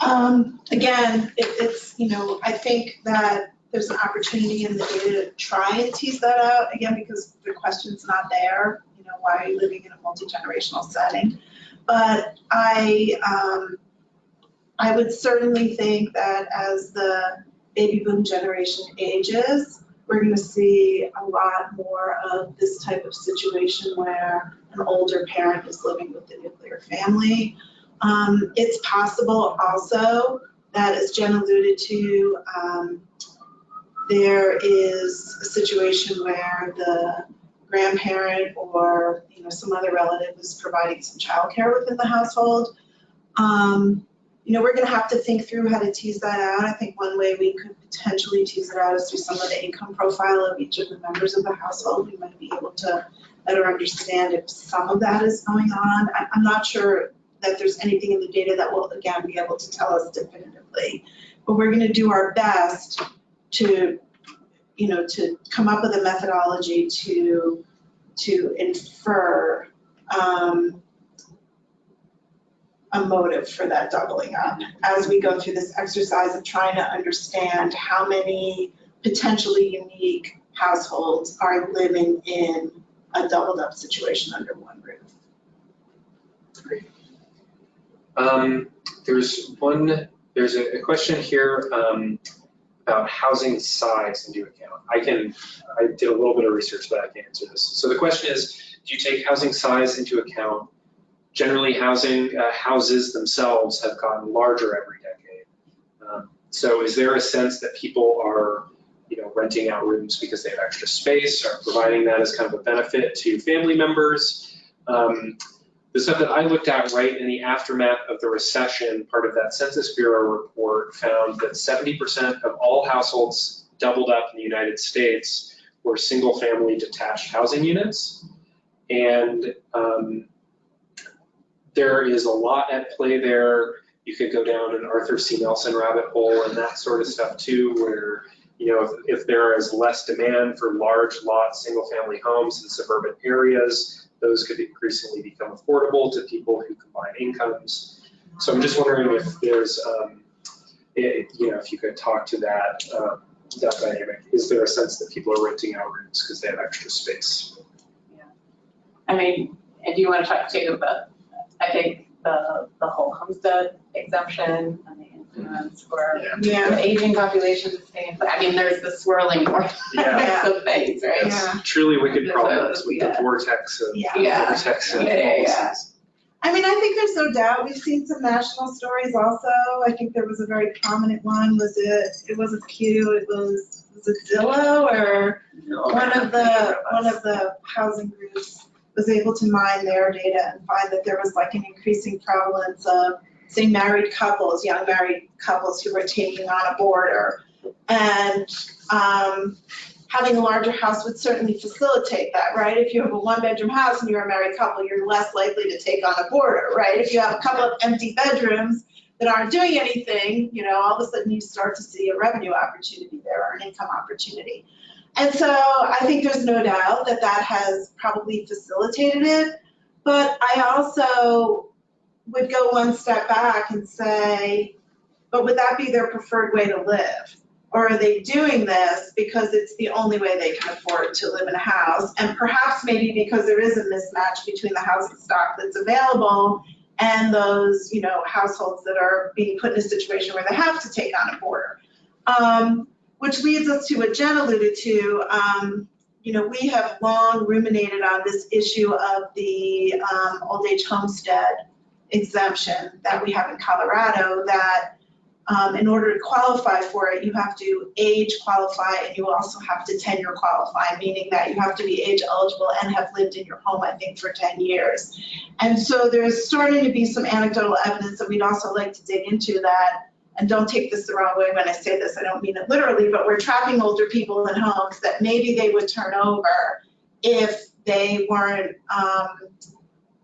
Um, again, it, it's, you know, I think that there's an opportunity in the data to try and tease that out, again, because the question's not there, you know, why are you living in a multi-generational setting? But I, um, I would certainly think that as the baby boom generation ages, we're gonna see a lot more of this type of situation where an older parent is living with the nuclear family. Um, it's possible also that, as Jen alluded to, um, there is a situation where the grandparent or, you know, some other relative is providing some childcare within the household. Um, you know, we're gonna have to think through how to tease that out. I think one way we could potentially tease it out is through some of the income profile of each of the members of the household. We might be able to better understand if some of that is going on. I, I'm not sure that there's anything in the data that will, again, be able to tell us definitively. But we're gonna do our best to, you know, to come up with a methodology to, to infer, um, a motive for that doubling up as we go through this exercise of trying to understand how many potentially unique households are living in a doubled up situation under one roof.
Um, there's one, there's a, a question here, um, about housing size into account. I can, I did a little bit of research, but I can answer this. So the question is, do you take housing size into account? Generally, housing, uh, houses themselves have gotten larger every decade. Um, So is there a sense that people are, you know, renting out rooms because they have extra space or providing that as kind of a benefit to family members? Um, the stuff that I looked at right in the aftermath of the recession, part of that Census Bureau report found that 70% of all households doubled up in the United States were single-family detached housing units. And um, there is a lot at play there. You could go down an Arthur C. Nelson rabbit hole and that sort of stuff too, where, you know, if, if there is less demand for large lot, single-family homes in suburban areas, those could increasingly become affordable to people who combine incomes. So I'm just wondering if there's, um, it, you know, if you could talk to that, um, that dynamic. Is there a sense that people are renting out rooms because they have extra space? Yeah.
I mean, and do you want to talk too about, I think the, the whole homestead exemption and the influence for
Yeah.
the aging population staying, I mean, there's the swirling vortex [laughs]
Yeah.
of things, right?
It's truly wicked
Yeah.
problems with the
Yeah.
vortex of,
Yeah.
Yeah.
vortex of
Yeah, yeah, yeah.
policies.
I mean, I think there's no doubt, we've seen some national stories also. I think there was a very prominent one, was it, it wasn't Q, it was, was it Zillow or one of the, one of the housing groups was able to mine their data and find that there was like an increasing prevalence of, say, married couples, young married couples who were taking on a boarder. And, um, having a larger house would certainly facilitate that, right? If you have a one-bedroom house and you're a married couple, you're less likely to take on a boarder, right? If you have a couple of empty bedrooms, that aren't doing anything, you know, all of a sudden you start to see a revenue opportunity there or an income opportunity. And so I think there's no doubt that that has probably facilitated it. But I also would go one step back and say, but would that be their preferred way to live? Or are they doing this because it's the only way they can afford to live in a house? And perhaps maybe because there is a mismatch between the housing stock that's available and those, you know, households that are being put in a situation where they have to take on a boarder. Um, which leads us to what Jen alluded to. Um, you know, we have long ruminated on this issue of the um, old age homestead exemption that we have in Colorado that um, in order to qualify for it, you have to age qualify and you also have to tenure qualify, meaning that you have to be age eligible and have lived in your home, I think, for 10 years. And so there's starting to be some anecdotal evidence that we'd also like to dig into that. And don't take this the wrong way when I say this, I don't mean it literally, but we're trapping older people in homes that maybe they would turn over if they weren't, um,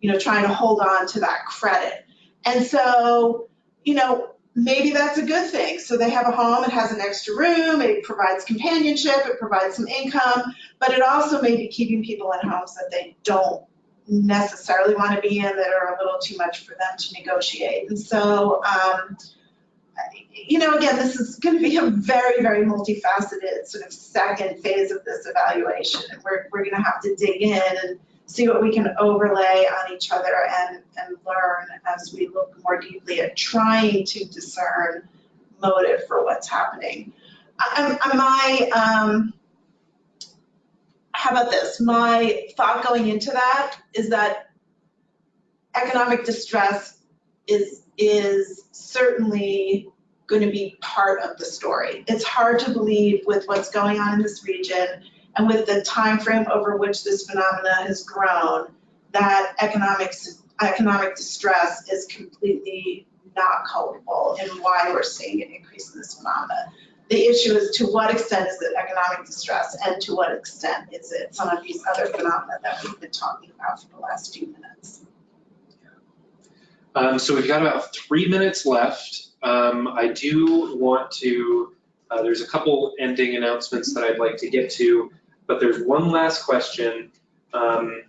you know, trying to hold on to that credit. And so, you know, maybe that's a good thing. So they have a home, it has an extra room, it provides companionship, it provides some income, but it also may be keeping people in homes that they don't necessarily want to be in that are a little too much for them to negotiate. And so, um, you know, again, this is going to be a very, very multifaceted sort of second phase of this evaluation. And we're, we're going to have to dig in and see what we can overlay on each other and, and learn as we look more deeply at trying to discern motive for what's happening. I, my, um, how about this? My thought going into that is that economic distress is, is certainly going to be part of the story. It's hard to believe with what's going on in this region and with the time frame over which this phenomena has grown, that economics, economic distress is completely not culpable in why we're seeing an increase in this phenomena. The issue is to what extent is it economic distress and to what extent is it some of these other phenomena that we've been talking about for the last few minutes.
Um, so we've got about three minutes left. Um, I do want to, uh, there's a couple ending announcements that I'd like to get to, but there's one last question. Um,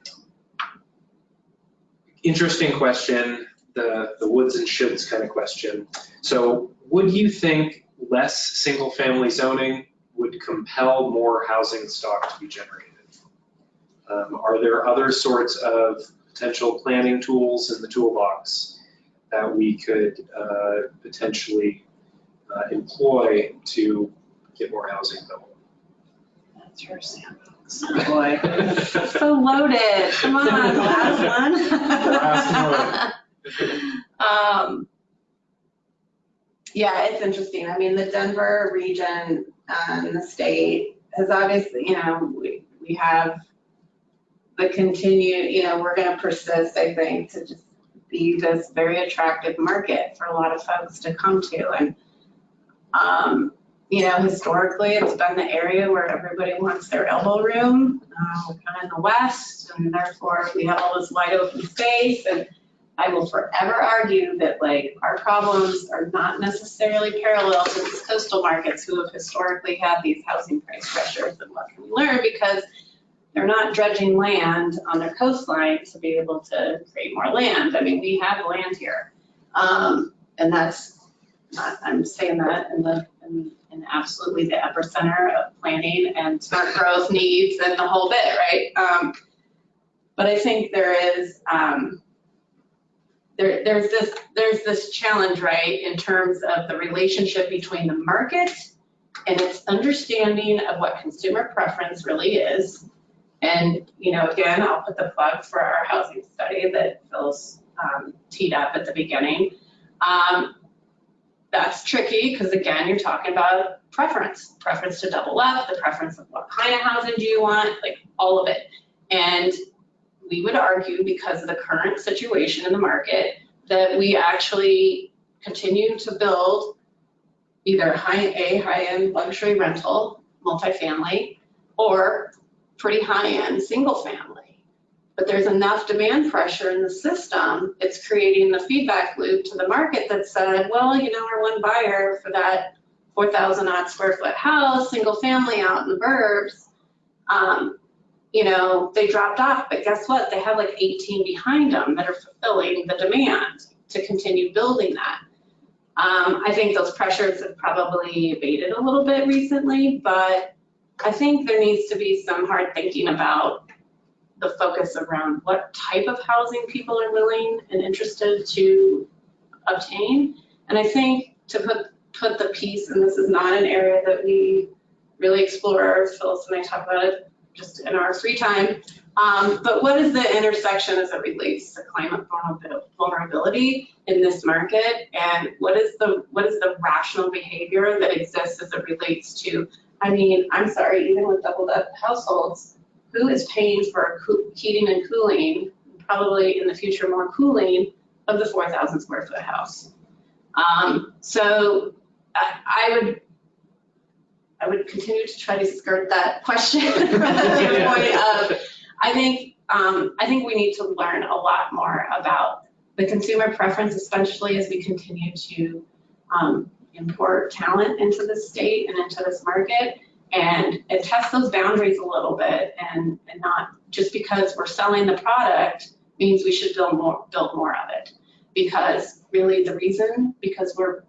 interesting question, the, the woods and shoulds kind of question. So would you think less single family zoning would compel more housing stock to be generated? Um, are there other sorts of potential planning tools in the toolbox that we could uh, potentially uh, employ to get more housing built?
That's your Sam.
Oh, boy. So loaded, come on, [laughs] last one.
Last
one. [laughs] Um, Yeah, it's interesting. I mean, the Denver region and the state has obviously, you know, we, we have the continued, you know, we're gonna persist, I think, to just be this very attractive market for a lot of folks to come to. And, um, you know, historically, it's been the area where everybody wants their elbow room. Uh, we're kind of in the west, and therefore we have all this wide open space. And I will forever argue that like our problems are not necessarily parallel to these coastal markets who have historically had these housing price pressures. And what can we learn? Because they're not dredging land on their coastline to be able to create more land. I mean, we have land here. Um, and that's not, I'm saying that in the, in, in absolutely the epicenter of planning and smart growth needs and the whole bit, right? Um, but I think there is, um, there, there's this, there's this challenge, right, in terms of the relationship between the market and its understanding of what consumer preference really is. And, you know, again, I'll put the plug for our housing study that Phil's um, teed up at the beginning. Um, that's tricky because again, you're talking about preference, preference to double up, the preference of what kind of housing do you want, like all of it. And we would argue because of the current situation in the market that we actually continue to build either high A, high-end luxury rental, multifamily, or pretty high-end single family. but there's enough demand pressure in the system, it's creating the feedback loop to the market that said, well, you know, our one buyer for that 4,000 odd square foot house, single family out in the burbs, um, you know, they dropped off, but guess what? They have like 18 behind them that are fulfilling the demand to continue building that. Um, I think those pressures have probably abated a little bit recently, but I think there needs to be some hard thinking about the focus around what type of housing people are willing and interested to obtain. And I think to put, put the piece, and this is not an area that we really explore, Phyllis and I talk about it just in our free time. Um, but what is the intersection as it relates to climate vulnerability in this market? And what is the, what is the rational behavior that exists as it relates to, I mean, I'm sorry, even with doubled up households, who is paying for heating and cooling, probably in the future more cooling of the 4,000 square foot house? Um, so I, I would I would continue to try to skirt that question [laughs] from the standpoint of, I think, um, I think we need to learn a lot more about the consumer preference, especially as we continue to, um, import talent into the state and into this market and, and test those boundaries a little bit and, and not just because we're selling the product means we should build more, build more of it. Because really the reason, because we're,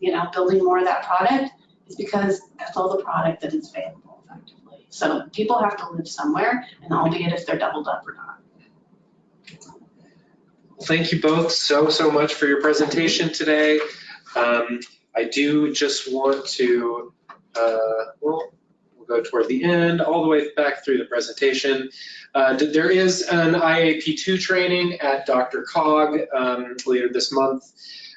you know, building more of that product is because that's all the product that is available effectively. So people have to live somewhere, and albeit if they're doubled up or not.
Thank you both so, so much for your presentation today. Um, I do just want to, uh, well, we'll go toward the end, all the way back through the presentation. Uh, There is an IAP2 training at DRCOG um, later this month.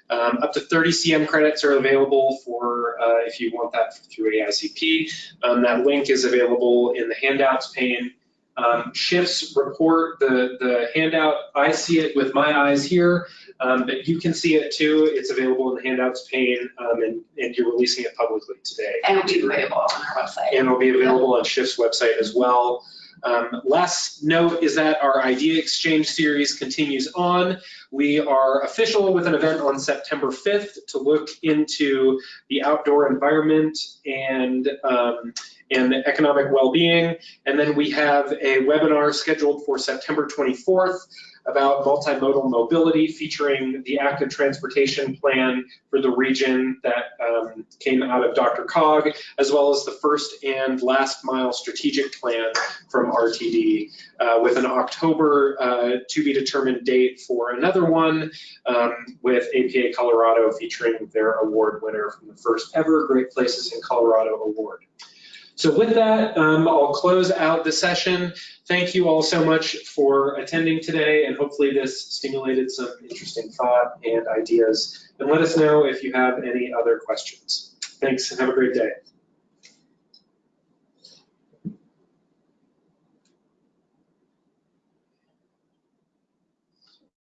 Um, Up to 30 CM credits are available for, uh, if you want that through AICP. Um, That link is available in the handouts pane. Um, Shifts report, the, the handout, I see it with my eyes here, um, but you can see it too. It's available in the handouts pane, um, and, and you're releasing it publicly today.
And it'll be available on our website.
And it'll be available on Shift's website as well. Um, last note is that our idea exchange series continues on. We are official with an event on September 5th to look into the outdoor environment and um, and the economic well-being. And then we have a webinar scheduled for September 24th about multimodal mobility featuring the active transportation plan for the region that um, came out of DRCOG, as well as the first and last mile strategic plan from RTD uh, with an October uh, to be determined date for another one um, with APA Colorado featuring their award winner from the first ever Great Places in Colorado Award. So with that, um, I'll close out the session. Thank you all so much for attending today, and hopefully this stimulated some interesting thought and ideas. And let us know if you have any other questions. Thanks, and have a great day.